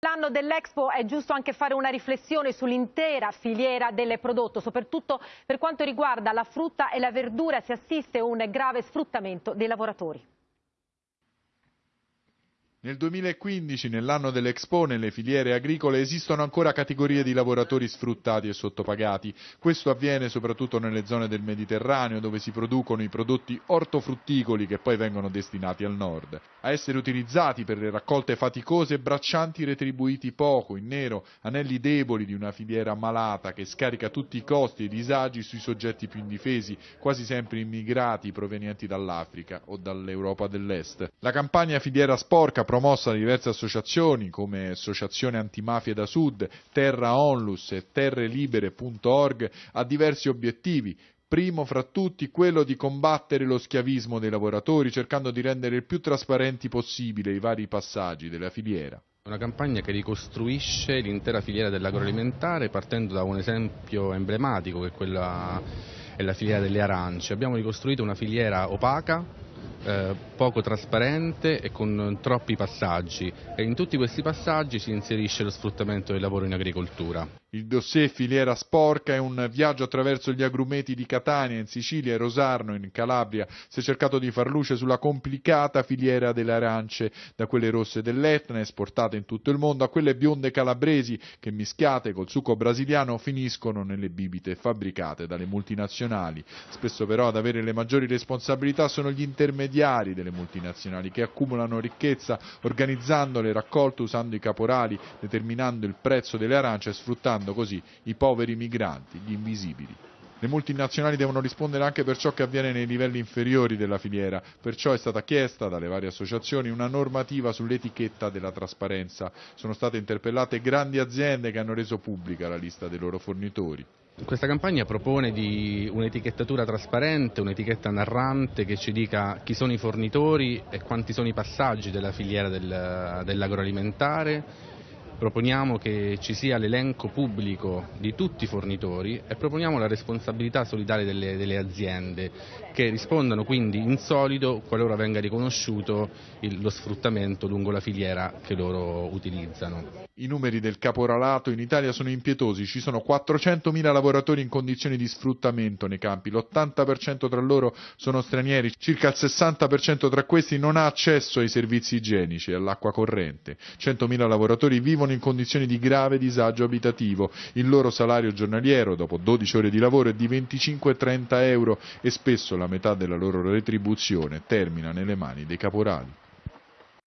L'anno dell'Expo è giusto anche fare una riflessione sull'intera filiera del prodotto, soprattutto per quanto riguarda la frutta e la verdura si assiste a un grave sfruttamento dei lavoratori. Nel 2015, nell'anno dell'Expo, nelle filiere agricole esistono ancora categorie di lavoratori sfruttati e sottopagati. Questo avviene soprattutto nelle zone del Mediterraneo, dove si producono i prodotti ortofrutticoli che poi vengono destinati al nord. A essere utilizzati per le raccolte faticose braccianti retribuiti poco, in nero, anelli deboli di una filiera malata che scarica tutti i costi e i disagi sui soggetti più indifesi, quasi sempre immigrati provenienti dall'Africa o dall'Europa dell'Est. La campagna Filiera Sporca promossa da diverse associazioni come Associazione Antimafia da Sud, Terra Onlus e terrelibere.org ha diversi obiettivi, primo fra tutti quello di combattere lo schiavismo dei lavoratori cercando di rendere il più trasparenti possibile i vari passaggi della filiera. Una campagna che ricostruisce l'intera filiera dell'agroalimentare partendo da un esempio emblematico che è, quella, è la filiera delle arance. Abbiamo ricostruito una filiera opaca eh, poco trasparente e con troppi passaggi e in tutti questi passaggi si inserisce lo sfruttamento del lavoro in agricoltura. Il dossier Filiera Sporca è un viaggio attraverso gli agrumeti di Catania in Sicilia e Rosarno in Calabria. Si è cercato di far luce sulla complicata filiera delle arance, da quelle rosse dell'Etna esportate in tutto il mondo a quelle bionde calabresi che mischiate col succo brasiliano finiscono nelle bibite fabbricate dalle multinazionali. Spesso però ad avere le maggiori responsabilità sono gli intermediari delle multinazionali che accumulano ricchezza organizzando le raccolte usando i caporali, determinando il prezzo delle arance e sfruttando aiutando così i poveri migranti, gli invisibili. Le multinazionali devono rispondere anche per ciò che avviene nei livelli inferiori della filiera, perciò è stata chiesta dalle varie associazioni una normativa sull'etichetta della trasparenza. Sono state interpellate grandi aziende che hanno reso pubblica la lista dei loro fornitori. Questa campagna propone un'etichettatura trasparente, un'etichetta narrante che ci dica chi sono i fornitori e quanti sono i passaggi della filiera del, dell'agroalimentare proponiamo che ci sia l'elenco pubblico di tutti i fornitori e proponiamo la responsabilità solidale delle, delle aziende che rispondano quindi in solido qualora venga riconosciuto il, lo sfruttamento lungo la filiera che loro utilizzano. I numeri del caporalato in Italia sono impietosi, ci sono 400.000 lavoratori in condizioni di sfruttamento nei campi, l'80% tra loro sono stranieri, circa il 60% tra questi non ha accesso ai servizi igienici e all'acqua corrente, 100.000 lavoratori vivono in condizioni di grave disagio abitativo, il loro salario giornaliero dopo 12 ore di lavoro è di 25-30 euro e spesso la metà della loro retribuzione termina nelle mani dei caporali.